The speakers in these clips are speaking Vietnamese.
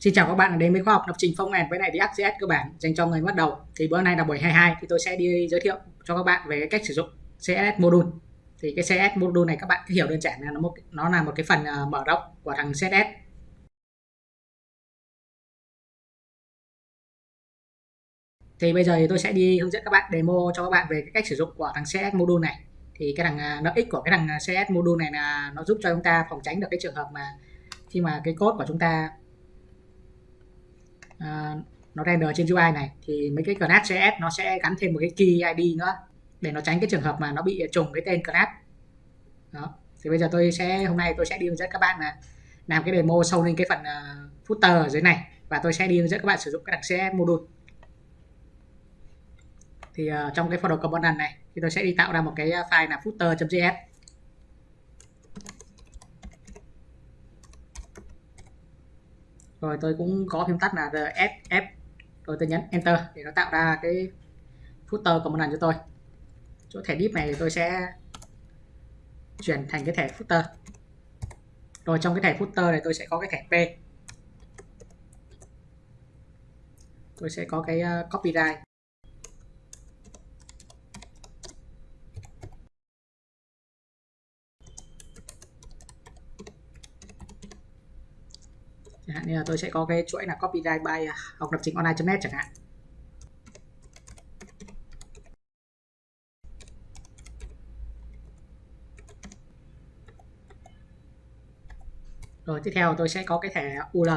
Xin chào các bạn đến với khoa học lập trình phong nền với lại React.js cơ bản dành cho người bắt đầu. Thì bữa nay là buổi 22 thì tôi sẽ đi giới thiệu cho các bạn về cái cách sử dụng CSS module. Thì cái CSS module này các bạn cứ hiểu đơn giản là nó một nó là một cái phần ờ, mở rộng của thằng CSS. Thì bây giờ thì tôi sẽ đi hướng dẫn các bạn demo cho các bạn về cái cách sử dụng của thằng CSS module này. Thì cái thằng ờ, lợi ích của cái thằng CSS module này là nó giúp cho chúng ta phòng tránh được cái trường hợp mà khi mà cái code của chúng ta uh, nó render trên UI này thì mấy cái class CS nó sẽ gắn thêm một cái key ID nữa để nó tránh cái trường hợp mà nó bị trùng cái tên class đó thì bây giờ tôi sẽ hôm nay tôi sẽ đi hướng dẫn các bạn là làm cái demo sâu lên cái phần uh, footer ở dưới này và tôi sẽ đi hướng dẫn các bạn sử dụng cái đặc CSS module. Thì uh, trong cái folder component này thì tôi sẽ đi tạo ra một cái file là footer.js rồi tôi cũng có phím tắt là RSF rồi tôi nhấn Enter để nó tạo ra cái footer của một lần cho tôi. Chỗ thẻ div này thì tôi sẽ chuyển thành cái thẻ footer. Rồi trong cái thẻ footer này tôi sẽ có cái thẻ P. Tôi sẽ có cái ờ, copyright. Hạn như là tôi sẽ có cái chuỗi là copyright by à, học lập trình online.net chẳng hạn. Rồi, tiếp theo tôi sẽ có cái thẻ UL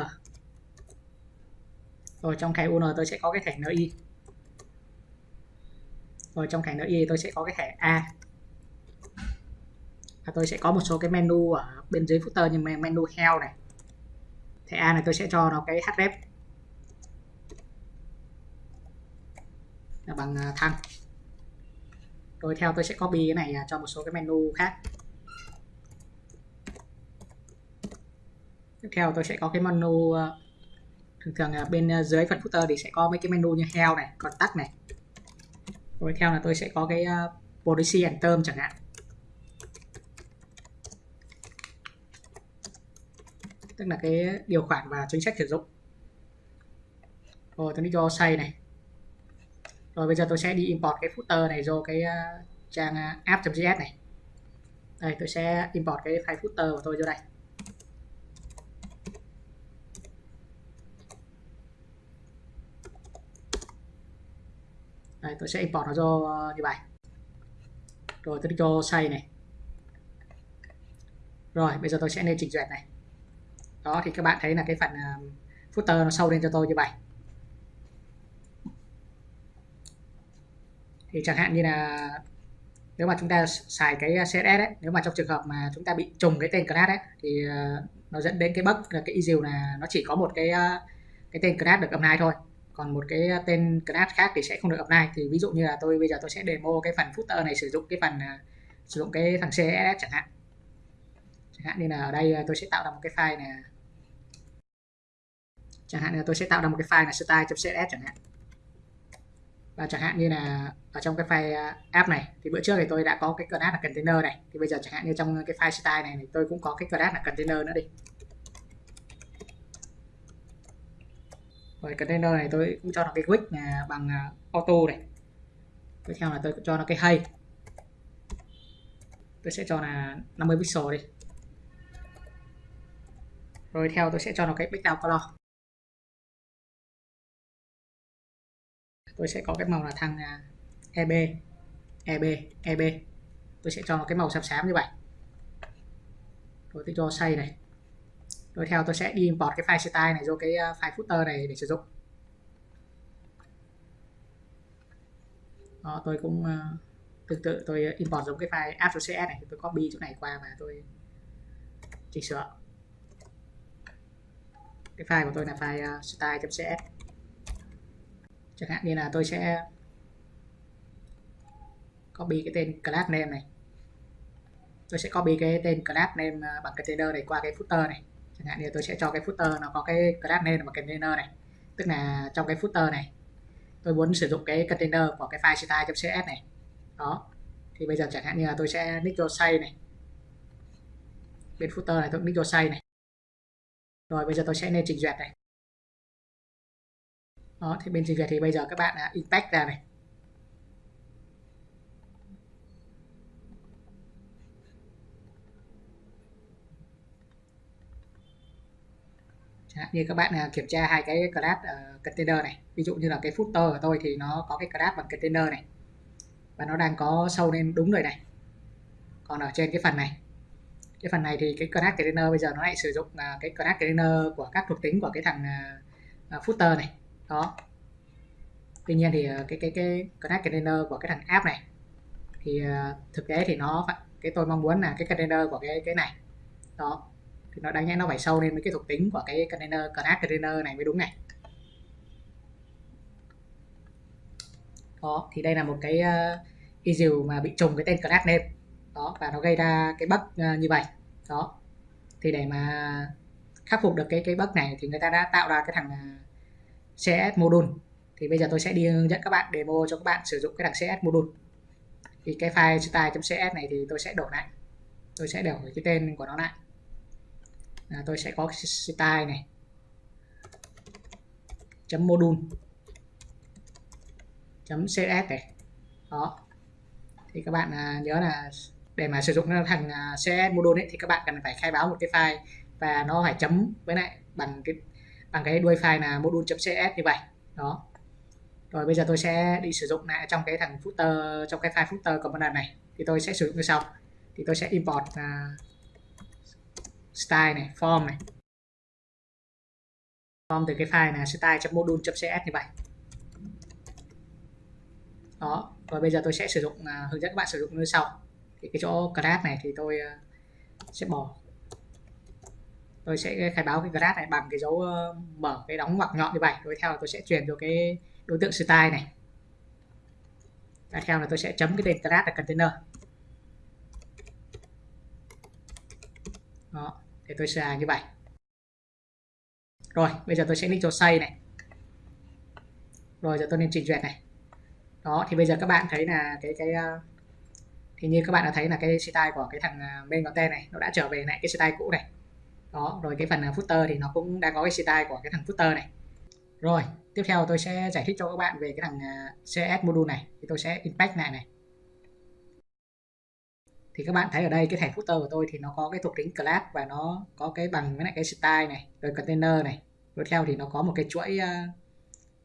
rồi, trong thẻ UL tôi sẽ có cái thẻ NI rồi, trong thẻ NI tôi sẽ có cái thẻ A. Và tôi sẽ có một số cái menu ở bên dưới footer như menu heo này thì A à, này tôi sẽ cho nó cái href là bằng à, thăng rồi theo, tôi sẽ copy cái này à, cho một số cái menu khác. Tiếp theo tôi sẽ có cái menu thường thường bên dưới phần footer thì sẽ có mấy cái menu như heo này, còn tắt này. Rồi theo là tôi sẽ có cái policy and term chẳng hạn. Tức là cái điều khoản và chính sách sử dụng. Rồi tôi đi cho say này. Rồi bây giờ tôi sẽ đi import cái footer này vô cái uh, trang ờ, uh, app.js này. Đây tôi sẽ import cái file footer của tôi vô đây. Đây tôi sẽ import nó vô ờ, như vậy. Rồi tôi đi cho say này. Rồi bây giờ tôi sẽ nên chỉnh duyệt này đó thì các bạn thấy là cái phần à, footer nó sâu lên cho tôi như vậy. Thì chẳng hạn như là nếu mà chúng ta xài cái CSS ấy, nếu mà trong trường hợp mà chúng ta bị trùng cái tên class ấy, thì à, nó dẫn đến cái bug là cái issue là nó chỉ có một cái à, cái tên class được apply thôi. Còn một cái tên class khác thì sẽ không được apply. Thì ví dụ như là tôi bây giờ tôi sẽ demo cái phần footer này sử dụng cái phần sử dụng cái thằng CSS chẳng hạn chẳng hạn như là ở đây ờ, tôi sẽ tạo ra một cái file này chẳng hạn là tôi sẽ tạo ra một cái file là style.css chẳng hạn. Và chẳng hạn như là ở trong cái file ờ, app này, thì bữa trước thì tôi đã có cái class là container này. Thì bây giờ chẳng hạn như trong cái file style này thì tôi cũng có cái class là container nữa đi. Rồi container này tôi cũng cho nó cái width là bằng ờ, auto này. Tiếp theo là tôi cho nó cái hay tôi sẽ cho là 50 pixel đi rồi theo tôi sẽ cho nó cái background color. Tôi sẽ có cái màu là thằng à, EB EB EB tôi sẽ cho nó cái màu xám xám như vậy. Rồi tôi cho xây này. Rồi theo tôi sẽ đi import cái file style này vô cái à, file footer này để sử dụng. Đó tôi cũng uh, tương tự tôi import giống cái file app.cs này tôi copy chỗ này qua và tôi chỉnh sửa cái file của tôi là file ờ, style.cs chẳng hạn như là tôi sẽ copy cái tên class name này. Tôi sẽ copy cái tên class name ờ, bằng container này qua cái footer này. Chẳng hạn như tôi sẽ cho cái footer nó có cái class name bằng container này. Tức là trong cái footer này, tôi muốn sử dụng cái container của cái file style.cs này. Đó. Thì bây giờ chẳng hạn như là tôi sẽ nick cho say này. Bên footer này tôi nick cho say này rồi bây giờ tôi sẽ lên chỉnh duyệt này. Đó thì bên trình duyệt thì bây giờ các bạn inspect impact ra này. Chẳng như các bạn à, kiểm tra hai cái class uh, container này. Ví dụ như là cái footer của tôi thì nó có cái class bằng container này. Và nó đang có sâu lên đúng rồi này. Còn ở trên cái phần này cái phần này thì cái class container bây giờ nó lại sử dụng là cái class container của các thuộc tính của cái thằng uh, footer này. Đó. Tuy nhiên thì uh, cái cái cái class container của cái thằng app này thì uh, thực tế thì nó cái tôi mong muốn là cái container của cái cái này đó thì nó đáng nhẽ nó phải sâu lên với cái thuộc tính của cái container class container này mới đúng này. Đó thì đây là một cái uh, issue mà bị trùng cái tên class name đó và nó gây ra cái bug à, như vậy. Đó. Thì để mà khắc phục được cái cái bug này thì người ta đã tạo ra cái thằng à, CS module. Thì bây giờ tôi sẽ đi hướng dẫn các bạn demo cho các bạn sử dụng cái thằng CS module. Thì cái file style.cs này thì tôi sẽ đổi lại. Tôi sẽ đổi cái tên của nó lại. Là tôi sẽ có style này. Chấm module. Chấm cs này. Đó. Thì các bạn à, nhớ là để mà sử dụng thằng à, cs module ấy, thì các bạn cần phải khai báo một cái file và nó phải chấm với lại bằng cái bằng cái đuôi file là module.cs như vậy. Đó. Rồi bây giờ tôi sẽ đi sử dụng lại trong cái thằng footer trong cái file footer component này. Thì tôi sẽ sử dụng như sau. Thì tôi sẽ import uh, style này form này. Form từ cái file là style.module.cs như vậy. Đó. Và bây giờ tôi sẽ sử dụng uh, hướng dẫn các bạn sử dụng như sau thì cái chỗ class này thì tôi ờ, sẽ bỏ. Tôi sẽ khai báo cái class này bằng cái dấu ờ, mở cái đóng ngoặc nhọn như vậy. Tiếp theo là tôi sẽ truyền cho cái đối tượng style này. Tiếp theo là tôi sẽ chấm cái tên class là container. Đó, thì tôi sẽ như vậy. Rồi, bây giờ tôi sẽ nick cho say này. Rồi, giờ tôi nên trình duyệt này. Đó, thì bây giờ các bạn thấy là cái cái ờ, thì như các bạn đã thấy là cái style của cái thằng à, main content này nó đã trở về lại cái style cũ này. Đó rồi cái phần à, footer thì nó cũng đã có cái style của cái thằng footer này. Rồi tiếp theo tôi sẽ giải thích cho các bạn về cái thằng à, CS module này. Thì tôi sẽ impact lại này. Thì các bạn thấy ở đây cái thẻ footer của tôi thì nó có cái thuộc tính class và nó có cái bằng với lại cái style này rồi container này. Rồi theo thì nó có một cái chuỗi uh,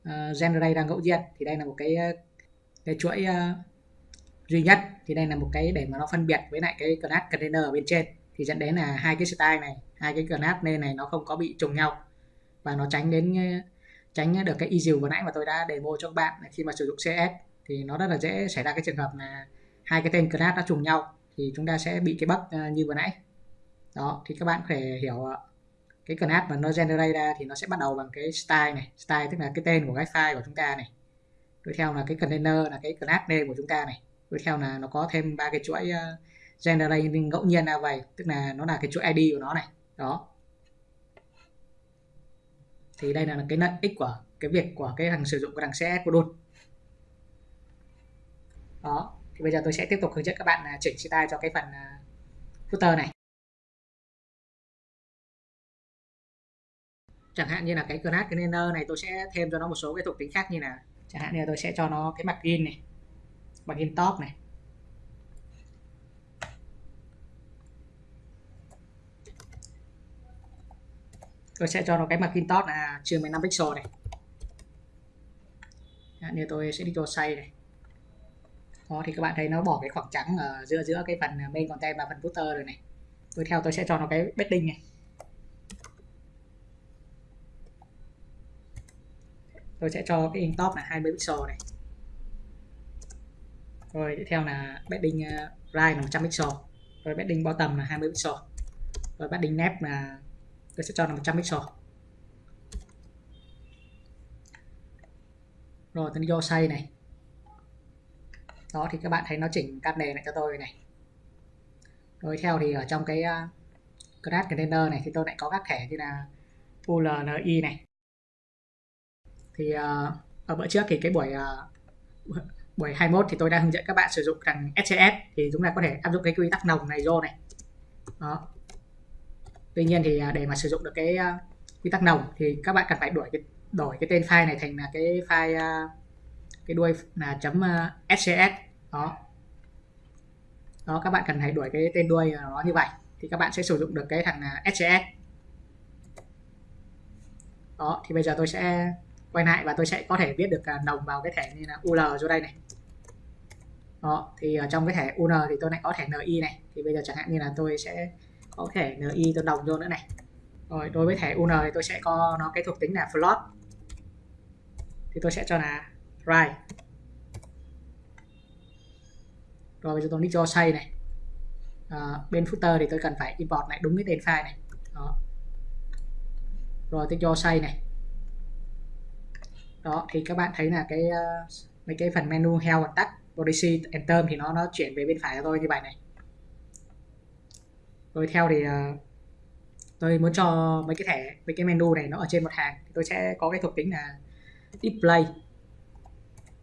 uh, generate đang ngẫu nhiên. Thì đây là một cái uh, cái chuỗi uh, duy nhất. Thì đây là một cái để mà nó phân biệt với lại cái class container ở bên trên. Thì dẫn đến là hai cái style này, hai cái class nên này nó không có bị trùng nhau. Và nó tránh đến, tránh được cái issue vừa nãy mà tôi đã demo cho các bạn khi mà sử dụng CS thì nó rất là dễ xảy ra cái trường hợp là hai cái tên class nó trùng nhau, thì chúng ta sẽ bị cái bug ờ, như vừa nãy. Đó, thì các bạn có thể hiểu ờ, cái class mà nó generate ra thì nó sẽ bắt đầu bằng cái style này. Style tức là cái tên của cái file của chúng ta này. Tiếp theo là cái container, là cái class name của chúng ta này tiếp theo là nó có thêm ba cái chuỗi ờ, uh, generating ngẫu nhiên ra vậy tức là nó là cái chuỗi id của nó này đó. Thì đây là cái lợi ích của cái việc của cái thằng sử dụng cái thằng CS đôn đó thì bây giờ tôi sẽ tiếp tục hướng dẫn các bạn à, chỉnh style cho cái phần à, footer này. Chẳng hạn như là cái class container này tôi sẽ thêm cho nó một số cái thuộc tính khác như là chẳng hạn như là tôi sẽ cho nó cái mặt in này margin top này. Tôi sẽ cho nó cái margin top là chưa 15 pixel này. Dạ, Như tôi sẽ đi cho say này. Đó, thì các bạn thấy nó bỏ cái khoảng trắng ở giữa giữa cái phần main content và phần footer rồi này. Tôi theo, tôi sẽ cho nó cái bedding này. Tôi sẽ cho cái in top là 20 pixel này rồi tiếp theo là betting ờ, uh, right là 100 pixel. Rồi betting bottom là 20 pixel. Rồi betting nep là tôi sẽ cho là 100 pixel. Rồi tôi đi vô say này. Đó thì các bạn thấy nó chỉnh cắt nền lại cho tôi này. Rồi theo thì ở trong cái ờ, uh, class container này thì tôi lại có các thẻ như là ULNI này. Thì uh, ở bữa trước thì cái buổi uh, buổi 21 thì tôi đã hướng dẫn các bạn sử dụng thằng SCS thì chúng ta có thể áp dụng cái quy tắc nồng này vô này. Đó. Tuy nhiên thì à, để mà sử dụng được cái à, quy tắc nồng thì các bạn cần phải đổi cái đổi cái tên file này thành là cái file à, cái đuôi là chấm scs đó. Đó, các bạn cần phải đuổi cái tên đuôi nó như vậy thì các bạn sẽ sử dụng được cái thằng scs đó, thì bây giờ tôi sẽ quay lại và tôi sẽ có thể viết được đồng nồng vào cái thẻ như là ul chỗ đây này. Đó thì ở trong cái thẻ un thì tôi lại có thẻ ni này. Thì bây giờ chẳng hạn như là tôi sẽ có thẻ ni tôi đồng vô nữa này. Rồi đối với thẻ un thì tôi sẽ có nó cái thuộc tính là float thì tôi sẽ cho là right. Rồi bây giờ tôi đi cho say này. À, bên footer thì tôi cần phải import lại đúng cái tên file này. Đó. Rồi tôi cho say này đó thì các bạn thấy là cái uh, mấy cái phần menu health and tắt policy and term thì nó nó chuyển về bên phải cho tôi như vậy này. Rồi theo thì uh, tôi muốn cho mấy cái thẻ mấy cái menu này nó ở trên một hàng thì tôi sẽ có cái thuộc tính là display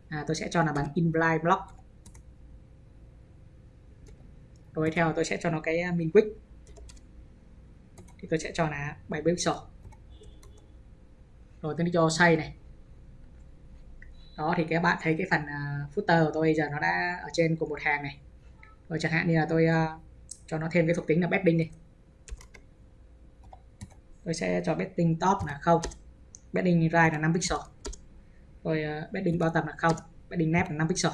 à, tôi sẽ cho là bằng inline block. Rồi theo tôi sẽ cho nó cái ờ, min width thì tôi sẽ cho là 7 pixel rồi tôi đi cho size này đó thì các bạn thấy cái phần uh, footer của tôi giờ nó đã ở trên cùng một hàng này. Rồi chẳng hạn như là tôi uh, cho nó thêm cái thuộc tính là betting đi. Tôi sẽ cho betting top là không. Betting right là 5 pixel. Rồi uh, betting bottom là không. Betting left là 5 pixel.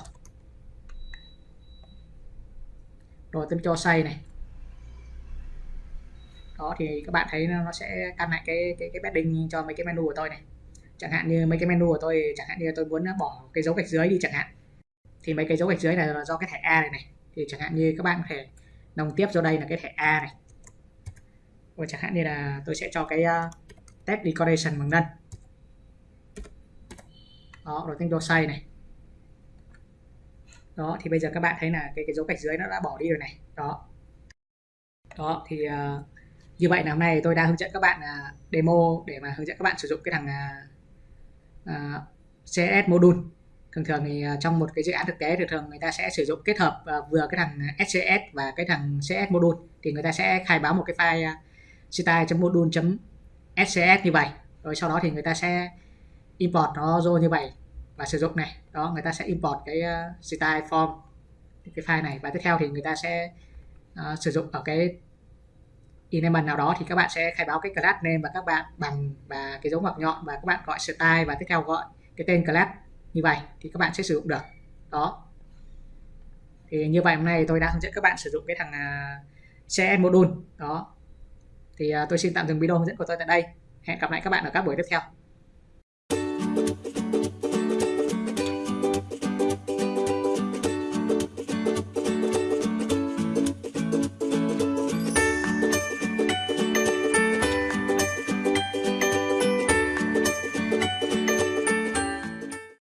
Rồi tôi cho say này. Đó thì các bạn thấy nó sẽ căn lại cái cái cái betting cho mấy cái menu của tôi này chẳng hạn như mấy cái menu của tôi chẳng hạn như tôi muốn bỏ cái dấu gạch dưới đi chẳng hạn. Thì mấy cái dấu gạch dưới này là do cái thẻ A này này. Thì chẳng hạn như các bạn có thể đồng tiếp cho đây là cái thẻ A này. Và chẳng hạn như là tôi sẽ cho cái uh, test decoration bằng nâng đó rồi thanh cho say này. Đó thì bây giờ các bạn thấy là cái cái dấu gạch dưới nó đã bỏ đi rồi này. Đó. Đó thì uh, như vậy là hôm nay tôi đã hướng dẫn các bạn uh, demo để mà hướng dẫn các bạn sử dụng cái thằng uh, À, uh, CS module. Thường thường thì à, trong một cái dự án thực tế thường thường người ta sẽ sử dụng kết hợp à, vừa cái thằng SCS và cái thằng CS module thì người ta sẽ khai báo một cái file style.module.scs như vậy. Rồi sau đó thì người ta sẽ import nó vô như vậy và sử dụng này. Đó người ta sẽ import cái style form cái file này. Và tiếp theo thì người ta sẽ uh, sử dụng ở cái element nào đó thì các bạn sẽ khai báo cái class name và các bạn bằng, và cái dấu ngoặc nhọn và các bạn gọi style và tiếp theo gọi cái tên class. Như vậy thì các bạn sẽ sử dụng được. Đó. Thì như vậy hôm nay tôi đã hướng dẫn các bạn sử dụng cái thằng à, CS module. Đó. Thì à, tôi xin tạm dừng video hướng dẫn của tôi tại đây. Hẹn gặp lại các bạn ở các buổi tiếp theo.